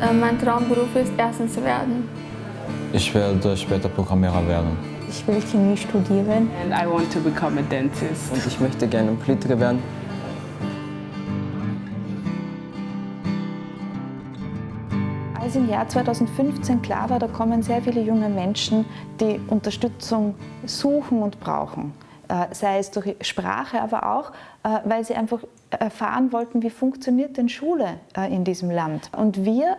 Äh, mein Traumberuf ist Ärztin zu werden. Ich werde später Programmierer werden. Ich will Chemie studieren. And I want to become a dentist. Und ich möchte gerne Politiker werden. Als im Jahr 2015 klar war, da kommen sehr viele junge Menschen, die Unterstützung suchen und brauchen. Äh, sei es durch Sprache, aber auch, äh, weil sie einfach erfahren wollten, wie funktioniert denn Schule äh, in diesem Land. Und wir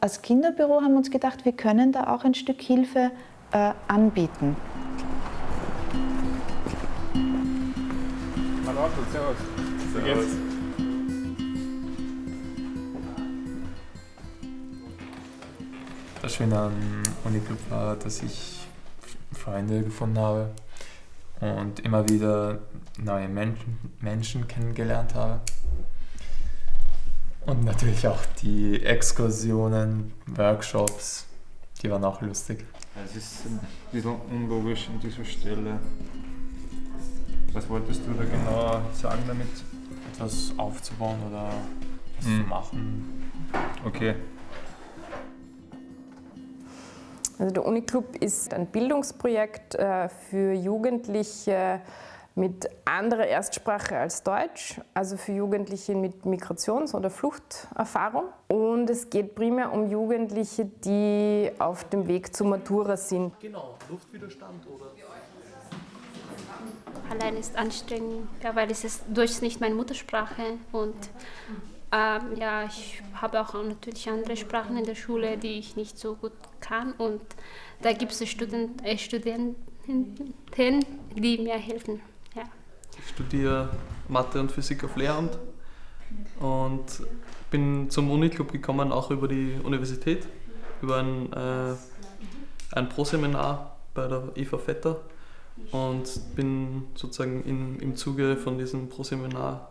als Kinderbüro haben uns gedacht, wir können da auch ein Stück Hilfe anbieten. Hallo, servus. Wie geht's? Das Schöne am Uniclub war, dass ich Freunde gefunden habe und immer wieder neue Menschen, Menschen kennengelernt habe. Und natürlich auch die Exkursionen, Workshops, die waren auch lustig. Es ist ein bisschen unlogisch an dieser Stelle. Was wolltest du da genau sagen damit? Etwas aufzubauen oder was Hm. zu machen. Okay. Also der Uniclub ist ein Bildungsprojekt äh, für Jugendliche mit anderer Erstsprache als Deutsch, also für Jugendliche mit Migrations- oder Fluchterfahrung. Und es geht primär um Jugendliche, die auf dem Weg zur Matura sind. Genau, Luftwiderstand oder? Allein ist anstrengend, ja, weil es ist Deutsch nicht meine Muttersprache und ähm, ja, ich habe auch natürlich andere Sprachen in der Schule, die ich nicht so gut kann und da gibt es Student, äh, Studenten, die mir helfen. Ja. Ich studiere Mathe und Physik auf Lehramt und bin zum Uniclub gekommen, auch über die Universität, über ein, äh, ein Pro-Seminar bei der Eva Vetter und bin sozusagen in, im Zuge von diesem Pro-Seminar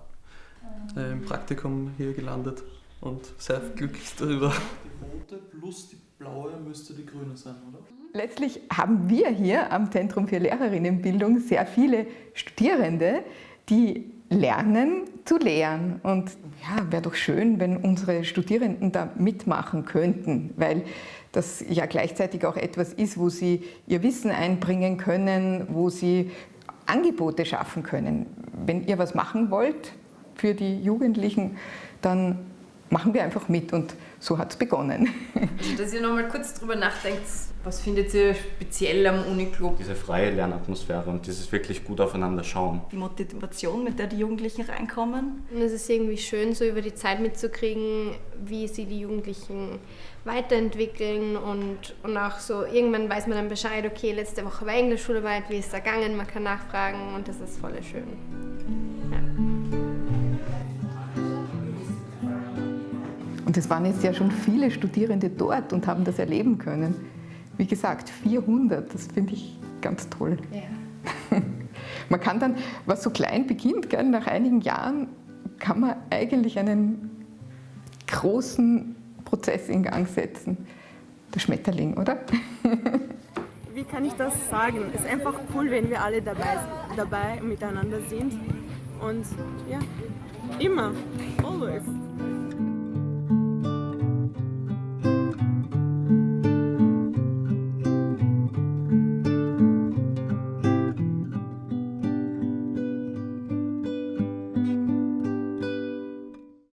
äh, im Praktikum hier gelandet und sehr glücklich darüber. Die rote plus die blaue müsste die grüne sein, oder? Letztlich haben wir hier am Zentrum für Lehrerinnenbildung sehr viele Studierende, die lernen zu lehren. Und ja, wäre doch schön, wenn unsere Studierenden da mitmachen könnten, weil das ja gleichzeitig auch etwas ist, wo sie ihr Wissen einbringen können, wo sie Angebote schaffen können. Wenn ihr was machen wollt für die Jugendlichen, dann machen wir einfach mit und so hat es begonnen. Also, dass ihr nochmal kurz drüber nachdenkt, was findet ihr speziell am Uniclub? Diese freie Lernatmosphäre und dieses wirklich gut aufeinander schauen. Die Motivation, mit der die Jugendlichen reinkommen. Und es ist irgendwie schön, so über die Zeit mitzukriegen, wie sie die Jugendlichen weiterentwickeln und, und auch so, irgendwann weiß man dann Bescheid, okay, letzte Woche war Englischschularbeit, wie ist es da gegangen, man kann nachfragen und das ist voll schön. Und es waren jetzt ja schon viele Studierende dort und haben das erleben können. Wie gesagt, 400, das finde ich ganz toll. Ja. Man kann dann, was so klein beginnt, gell, nach einigen Jahren kann man eigentlich einen großen Prozess in Gang setzen. Der Schmetterling, oder? Wie kann ich das sagen? Es ist einfach cool, wenn wir alle dabei, dabei miteinander sind. Und ja, immer, always.